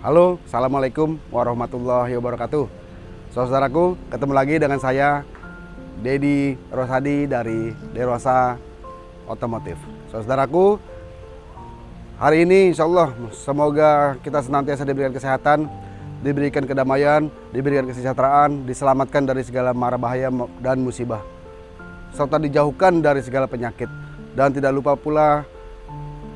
Halo, Assalamualaikum warahmatullahi wabarakatuh. Saudaraku, ketemu lagi dengan saya Dedi Rosadi dari Derosa Otomotif. Saudaraku, hari ini insya Allah semoga kita senantiasa diberikan kesehatan Diberikan kedamaian, diberikan kesejahteraan Diselamatkan dari segala mara bahaya dan musibah Serta dijauhkan dari segala penyakit. Dan tidak lupa pula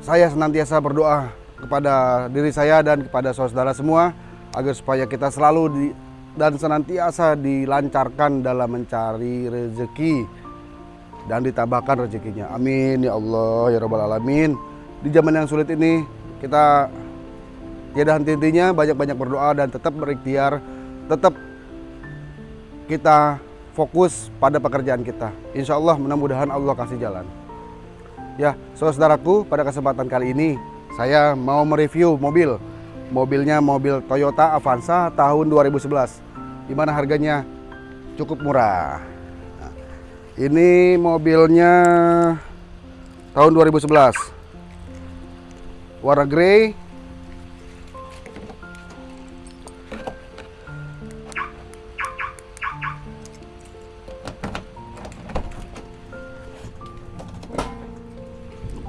saya senantiasa berdoa kepada diri saya dan kepada saudara semua agar supaya kita selalu di, dan senantiasa dilancarkan dalam mencari rezeki dan ditambahkan rezekinya. Amin ya Allah ya Rabbal Alamin. Di zaman yang sulit ini kita tiada henti-hentinya banyak-banyak berdoa dan tetap berikhtiar, tetap kita fokus pada pekerjaan kita. Insya Allah mudah-mudahan Allah kasih jalan. Ya, saudaraku, pada kesempatan kali ini saya mau mereview mobil. Mobilnya mobil Toyota Avanza tahun 2011. Di mana harganya cukup murah. Ini mobilnya tahun 2011. Warna grey.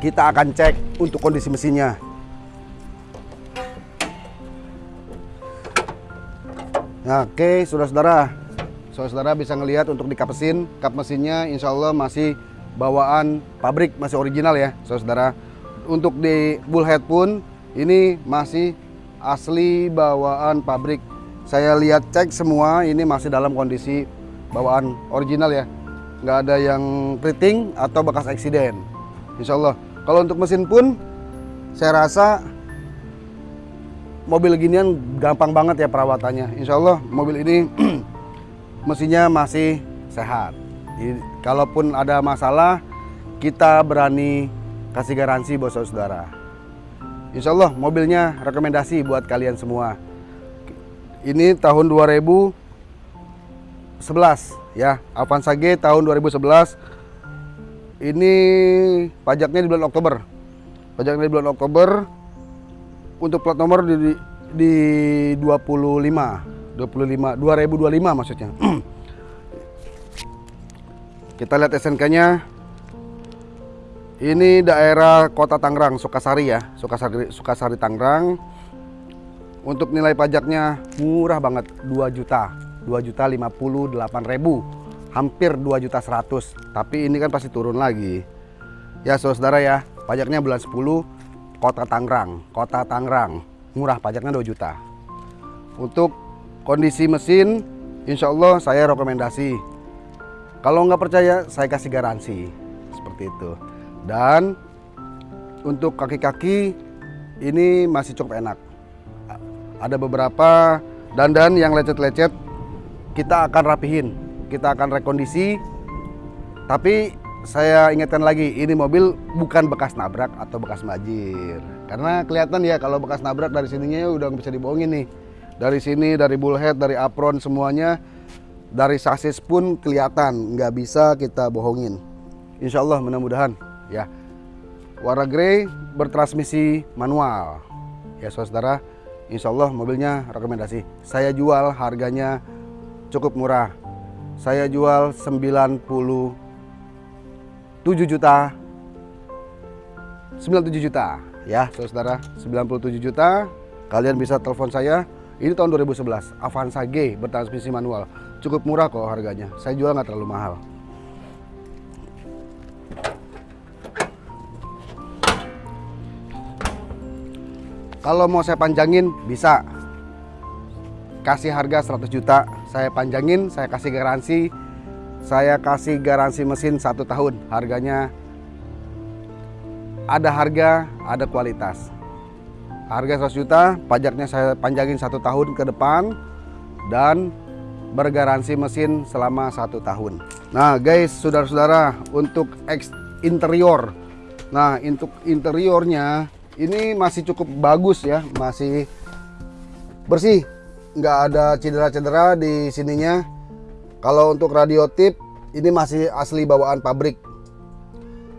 Kita akan cek untuk kondisi mesinnya. Oke, saudara-saudara, saudara-saudara bisa ngelihat untuk di kap mesin, kap mesinnya insya Allah masih bawaan pabrik, masih original ya, saudara-saudara. Untuk di bullhead pun ini masih asli bawaan pabrik. Saya lihat cek semua ini masih dalam kondisi bawaan original ya, nggak ada yang keriting atau bekas eksiden. Insya Allah. Kalau untuk mesin pun saya rasa mobil ginian gampang banget ya perawatannya. Insya Allah mobil ini mesinnya masih sehat. Jadi, kalaupun ada masalah, kita berani kasih garansi buat saudara. Insya Allah mobilnya rekomendasi buat kalian semua. Ini tahun 2011 ya, Avanza G tahun 2011. Ini pajaknya di bulan Oktober. Pajaknya di bulan Oktober. Untuk plat nomor di, di 25 25 2025 maksudnya. Kita lihat SNK nya ini daerah kota Tangerang Sukasari ya. Sukasari, Sukasari Tangerang. Untuk nilai pajaknya murah banget 2 juta. 2 juta 58 ribu hampir 2 juta 100 tapi ini kan pasti turun lagi ya saudara ya pajaknya bulan 10 Kota Tangerang, Kota Tangerang, murah pajaknya 2 juta. Untuk kondisi mesin, insya Allah saya rekomendasi. Kalau nggak percaya, saya kasih garansi seperti itu. Dan untuk kaki-kaki ini masih cukup enak. Ada beberapa dandan yang lecet-lecet, kita akan rapihin, kita akan rekondisi. Tapi saya ingatkan lagi, ini mobil bukan bekas nabrak atau bekas majir. Karena kelihatan ya kalau bekas nabrak dari sininya ya udah bisa dibohongin nih. Dari sini, dari bullhead, dari apron semuanya, dari sasis pun kelihatan, nggak bisa kita bohongin. Insya Allah mudah-mudahan ya. Warna grey bertransmisi manual. Ya saudara, insya Allah mobilnya rekomendasi. Saya jual harganya cukup murah. Saya jual 90 7 juta. 97 juta. Ya saudara 97 juta. Kalian bisa telepon saya. Ini tahun 2011 Avanza G bertransmisi manual. Cukup murah kok harganya. Saya jual nggak terlalu mahal. Kalau mau saya panjangin bisa. Kasih harga 100 juta saya panjangin saya kasih garansi saya kasih garansi mesin satu tahun. Harganya ada harga, ada kualitas. Harga 100 juta, pajaknya saya panjangin satu tahun ke depan dan bergaransi mesin selama satu tahun. Nah guys, saudara-saudara, untuk interior. Nah untuk interiornya ini masih cukup bagus ya, masih bersih, nggak ada cedera-cedera di sininya. Kalau untuk radio tip ini masih asli bawaan pabrik.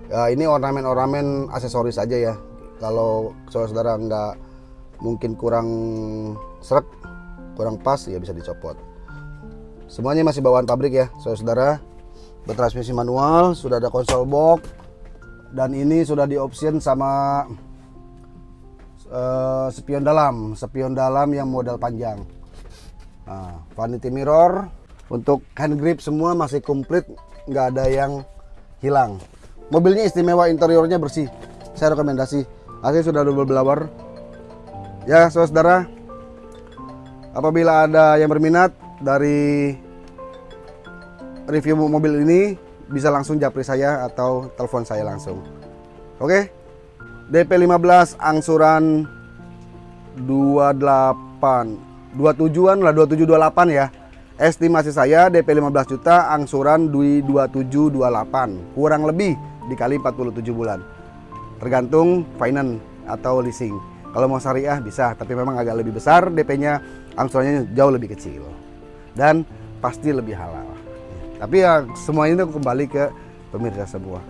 Ya, ini ornamen-ornamen aksesoris aja ya. Kalau saudara-saudara nggak mungkin kurang serak kurang pas ya bisa dicopot. Semuanya masih bawaan pabrik ya saudara-saudara. Bertransmisi manual sudah ada konsol box dan ini sudah di option sama uh, spion dalam. Spion dalam yang model panjang nah, vanity mirror. Untuk hand grip semua masih komplit nggak ada yang hilang. Mobilnya istimewa interiornya bersih. Saya rekomendasi. Asli sudah double blower. Ya saudara. Apabila ada yang berminat dari review mobil ini bisa langsung japri saya atau telepon saya langsung. Oke? DP 15 angsuran 28 27an lah 2728 ya. Estimasi saya DP 15 juta angsuran Dwi 2728 kurang lebih dikali 47 bulan. Tergantung finance atau leasing. Kalau mau syariah bisa tapi memang agak lebih besar DP nya angsurannya jauh lebih kecil. Dan pasti lebih halal. Tapi ya semua ini kembali ke pemirsa semua.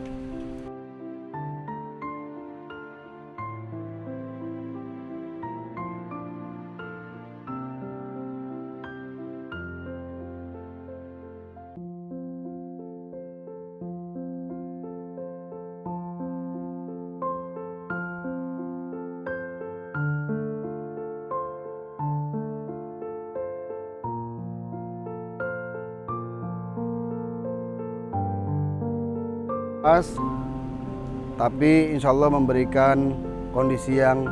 Tapi insya Allah memberikan kondisi yang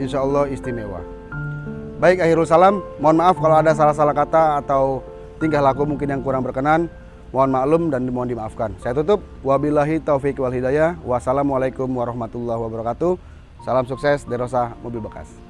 insya Allah istimewa. Baik akhirul salam mohon maaf kalau ada salah-salah kata atau tingkah laku mungkin yang kurang berkenan. Mohon maklum dan mohon dimaafkan. Saya tutup. Wabillahi taufik wal hidayah. Wassalamualaikum warahmatullahi wabarakatuh. Salam sukses Derosa Mobil Bekas